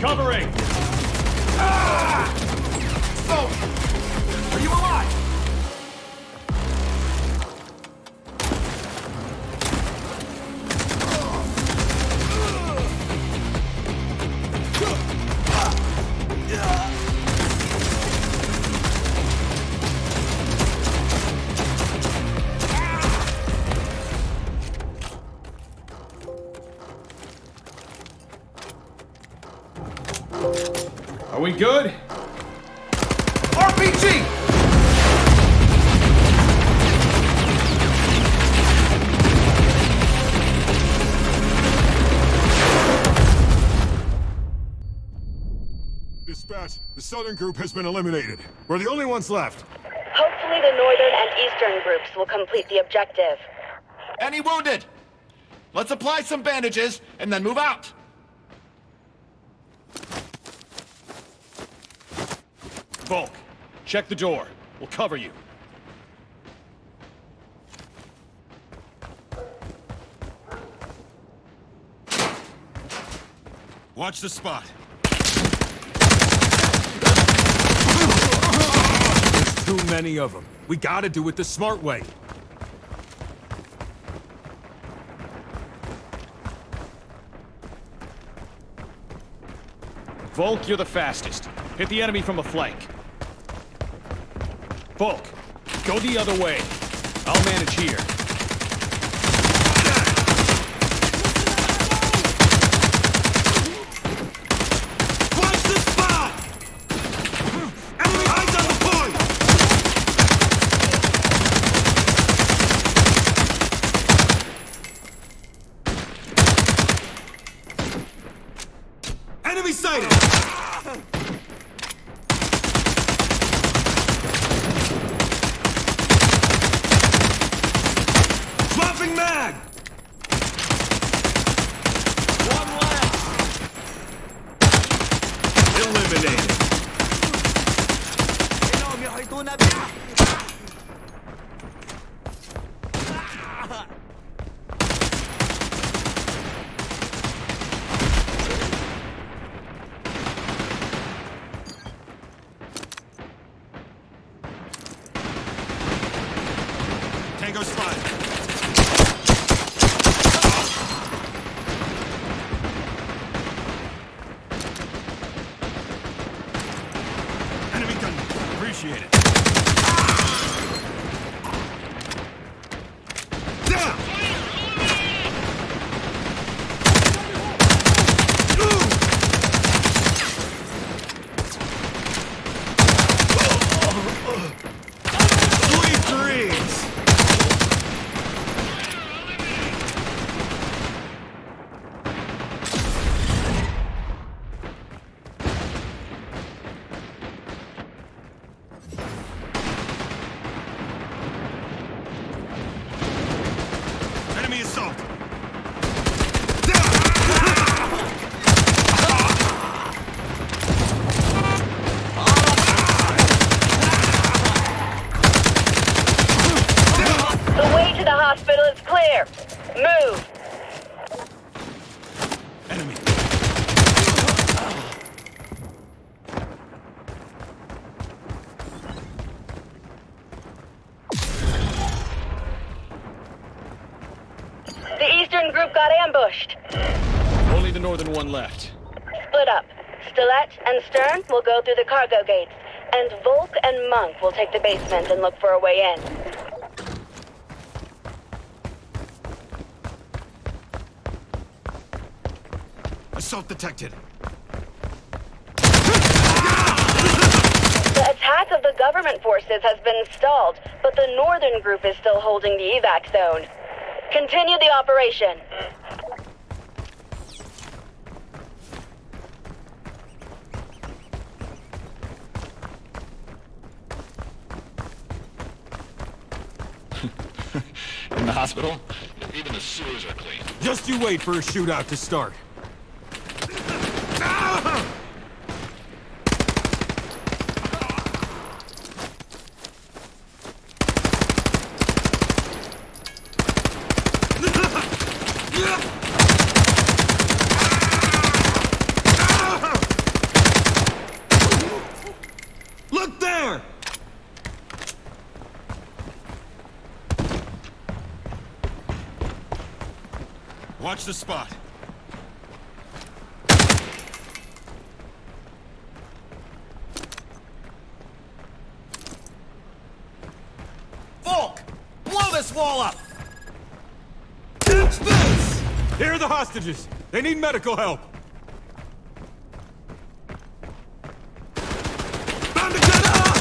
Covering! Ah! Oh! Are you alive? Group has been eliminated. We're the only ones left. Hopefully the northern and eastern groups will complete the objective. Any wounded? Let's apply some bandages and then move out. Volk, check the door. We'll cover you. Watch the spot. Too many of them. We gotta do it the smart way. Volk, you're the fastest. Hit the enemy from the flank. Volk, go the other way. I'll manage here. Watch the spot! Enemy eyes on the point! Enemy sighted! Dropping mag! One left! Eliminated. Tango spotted. Enemy gun. Appreciate it. Down! Sweet dreams! Enemy assault! The way to the hospital is clear. Move. Enemy. The eastern group got ambushed. Only the northern one left. Split up. Stilette and Stern will go through the cargo gates, and Volk and Monk will take the basement and look for a way in. Assault detected. The attack of the government forces has been stalled, but the northern group is still holding the evac zone. Continue the operation. In the hospital, even the sewers are clean. Just you wait for a shootout to start. Watch the spot. Volk! Blow this wall up! Catch this! Here are the hostages. They need medical help. Time to get up!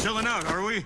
Chilling out, are we?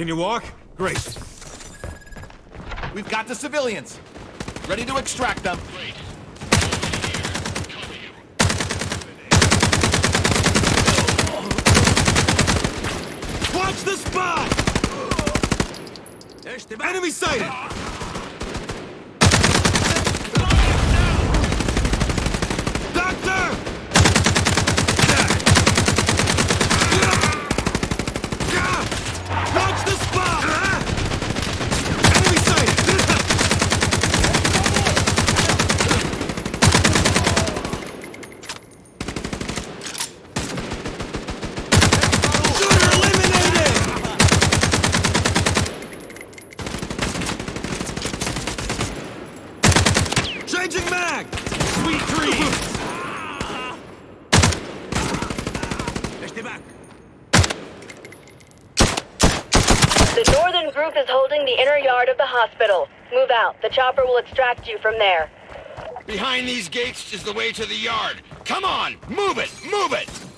Can you walk? Great. We've got the civilians. Ready to extract them. Watch the spot! Enemy sighted! Doctor! Watch the spot! Enemy sighted! Shooter eliminated! Changing mag! Sweet dreams! back. The Northern Group is holding the inner yard of the hospital. Move out. The chopper will extract you from there. Behind these gates is the way to the yard. Come on, move it, move it!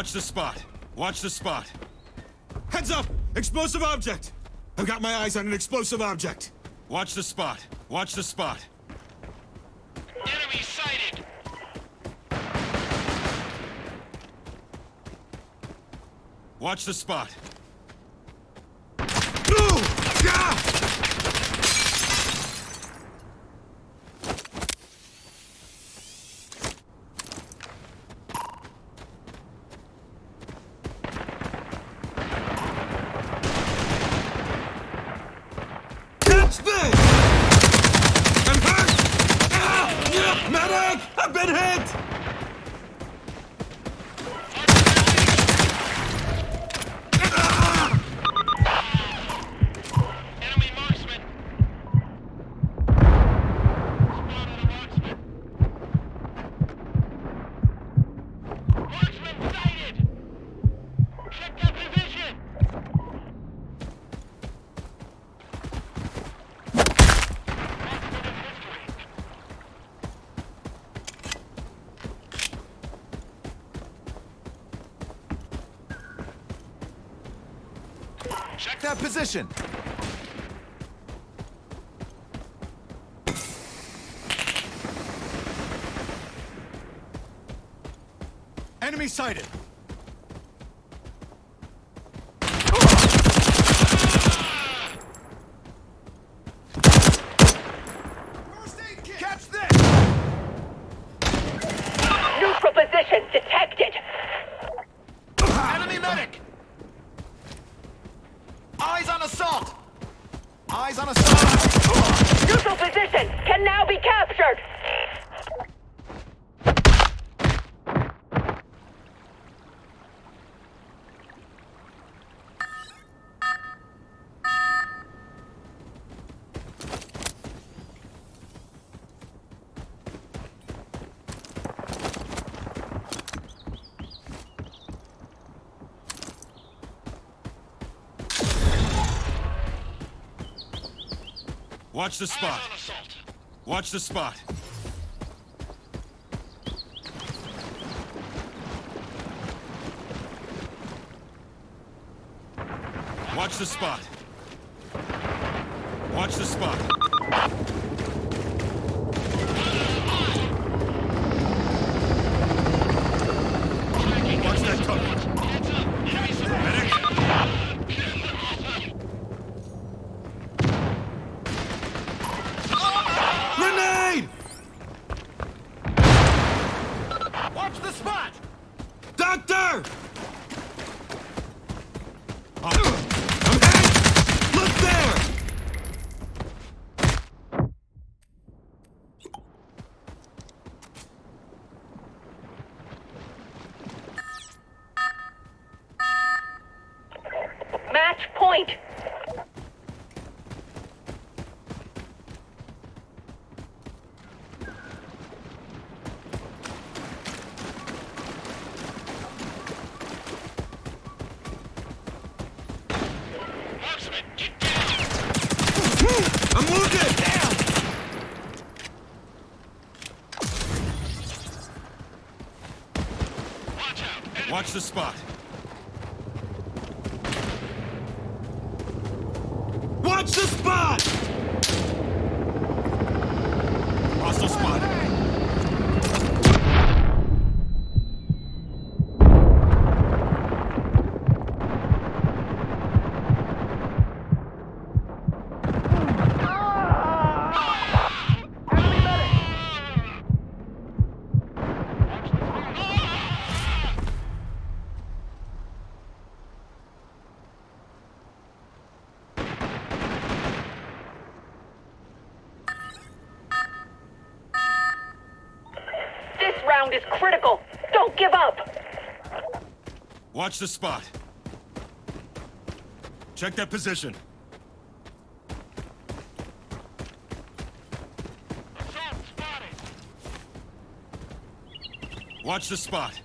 Watch the spot. Watch the spot. Heads up! Explosive object! I've got my eyes on an explosive object. Watch the spot. Watch the spot. Enemy sighted! Watch the spot. Ooh! Gah! Catch this! I'm hurt! Ah! Yeah, Medic! I've been hit! Position! Enemy sighted! Catch this! Neutral position detected. Enemy medic! Eyes on assault! Eyes on assault! Neutral position can now be captured. Watch the spot. Watch the spot. Watch the spot. Watch the spot. Watch that cover. Medic! Grenade! Watch the spot! Doctor! I'm hit! Look there! Match point. Marksman, get down! Watch the spot. This round is critical. Don't give up. Watch the spot. Check that position. Watch the spot.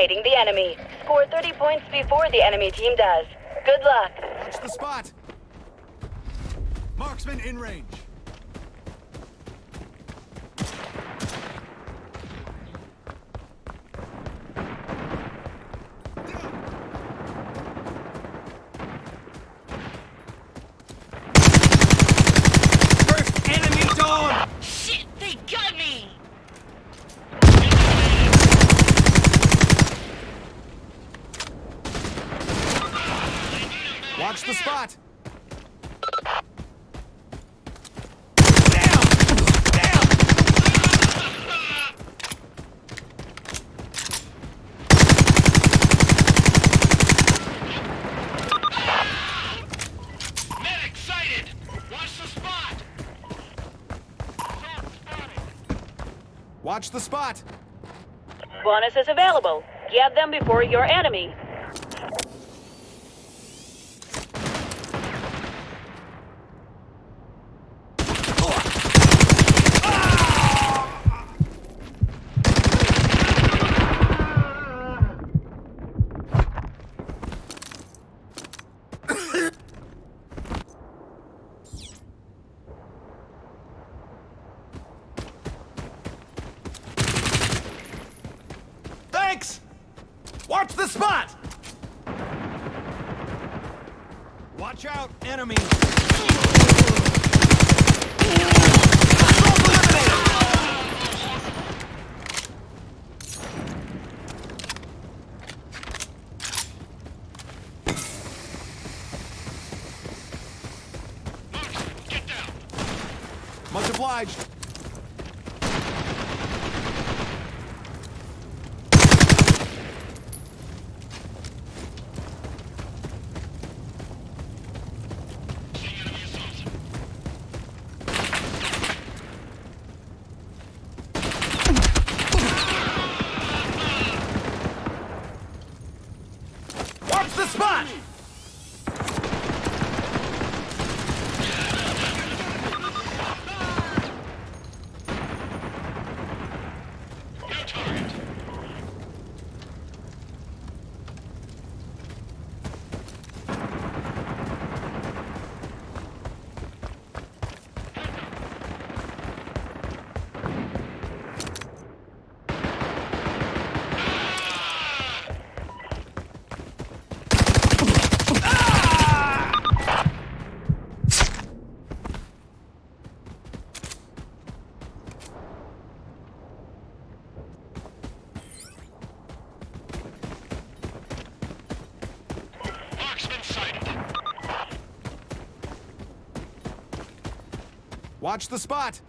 Eliminating the enemy. Score 30 points before the enemy team does. Good luck. Watch the spot. Marksman in range. First enemy dawn! Shit, they got me! Watch the spot. Medic sighted! Watch the spot! The spot. Bonuses available. Get them before your enemy. Watch the spot.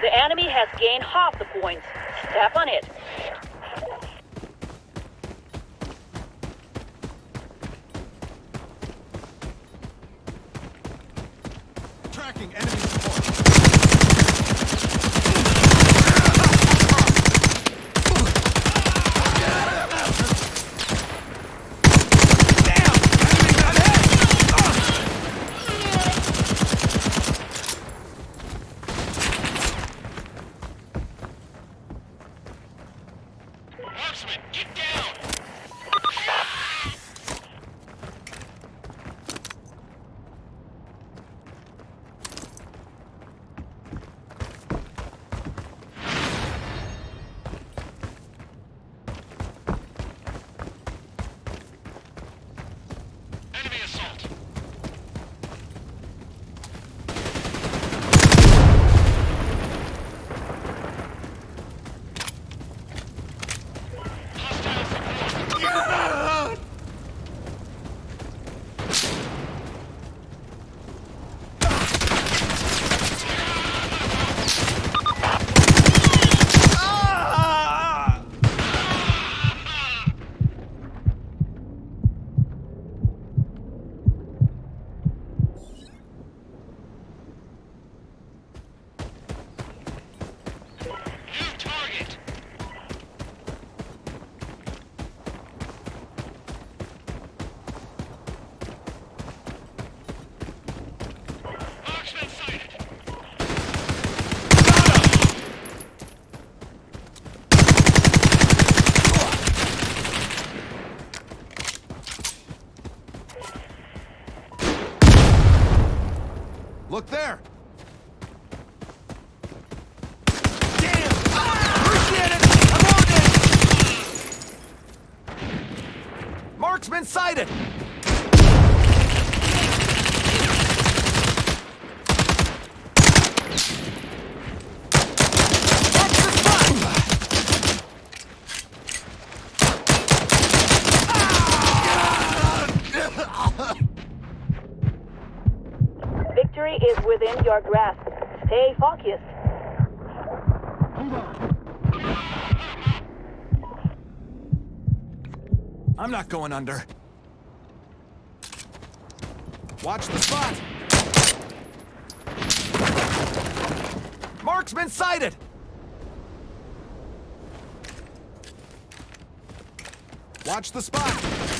The enemy has gained half the points. Step on it. Is within your grasp. Stay focused. I'm not going under. Watch the spot! Marksman sighted! Watch the spot!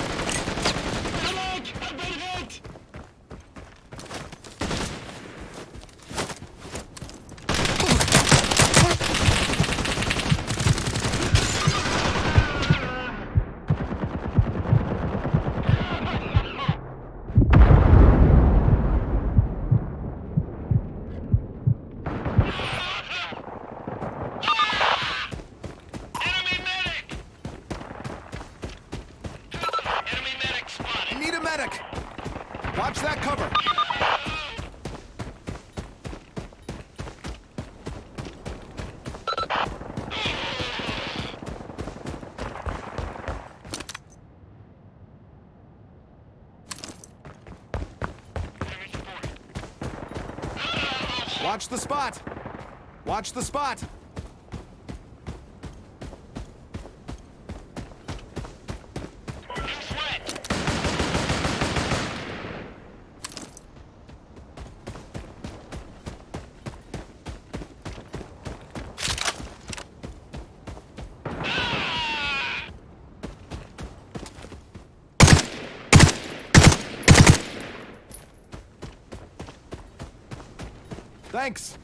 Watch that cover! Watch the spot! Watch the spot! Thanks!